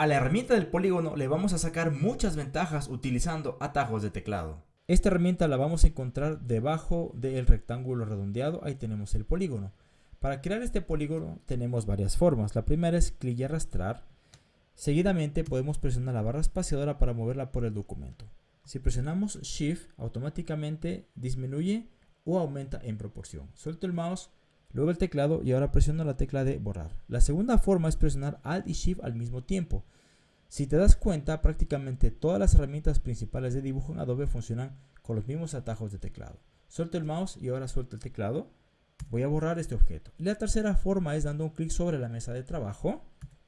A la herramienta del polígono le vamos a sacar muchas ventajas utilizando atajos de teclado. Esta herramienta la vamos a encontrar debajo del rectángulo redondeado, ahí tenemos el polígono. Para crear este polígono tenemos varias formas. La primera es clic y arrastrar. Seguidamente podemos presionar la barra espaciadora para moverla por el documento. Si presionamos Shift, automáticamente disminuye o aumenta en proporción. Suelto el mouse, luego el teclado y ahora presiono la tecla de borrar. La segunda forma es presionar Alt y Shift al mismo tiempo. Si te das cuenta, prácticamente todas las herramientas principales de dibujo en Adobe funcionan con los mismos atajos de teclado. Suelto el mouse y ahora suelto el teclado. Voy a borrar este objeto. la tercera forma es dando un clic sobre la mesa de trabajo,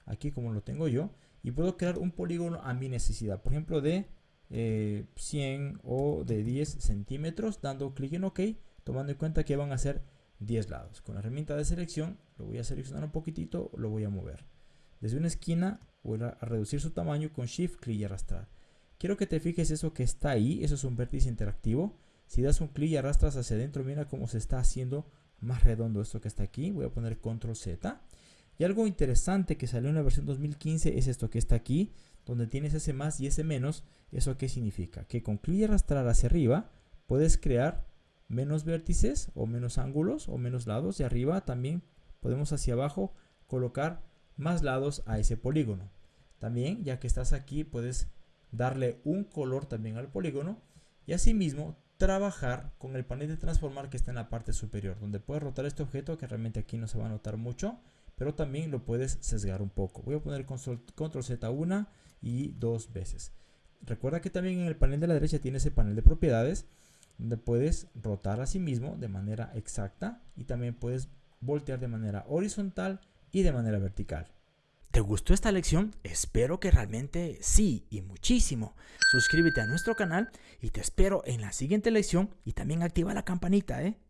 aquí como lo tengo yo, y puedo crear un polígono a mi necesidad. Por ejemplo, de 100 eh, o de 10 centímetros, dando clic en OK, tomando en cuenta que van a ser 10 lados. Con la herramienta de selección lo voy a seleccionar un poquitito, lo voy a mover. Desde una esquina voy a reducir su tamaño con Shift, clic y arrastrar. Quiero que te fijes eso que está ahí, eso es un vértice interactivo. Si das un clic y arrastras hacia adentro, mira cómo se está haciendo más redondo esto que está aquí. Voy a poner Control Z. Y algo interesante que salió en la versión 2015 es esto que está aquí, donde tienes ese más y ese menos. ¿Eso qué significa? Que con clic y arrastrar hacia arriba puedes crear menos vértices o menos ángulos o menos lados. Y arriba también podemos hacia abajo colocar más lados a ese polígono. También, ya que estás aquí, puedes darle un color también al polígono y asimismo trabajar con el panel de transformar que está en la parte superior, donde puedes rotar este objeto que realmente aquí no se va a notar mucho, pero también lo puedes sesgar un poco. Voy a poner control Z una y dos veces. Recuerda que también en el panel de la derecha tiene ese panel de propiedades donde puedes rotar a sí mismo de manera exacta y también puedes voltear de manera horizontal y de manera vertical. ¿Te gustó esta lección? Espero que realmente sí y muchísimo. Suscríbete a nuestro canal y te espero en la siguiente lección y también activa la campanita, ¿eh?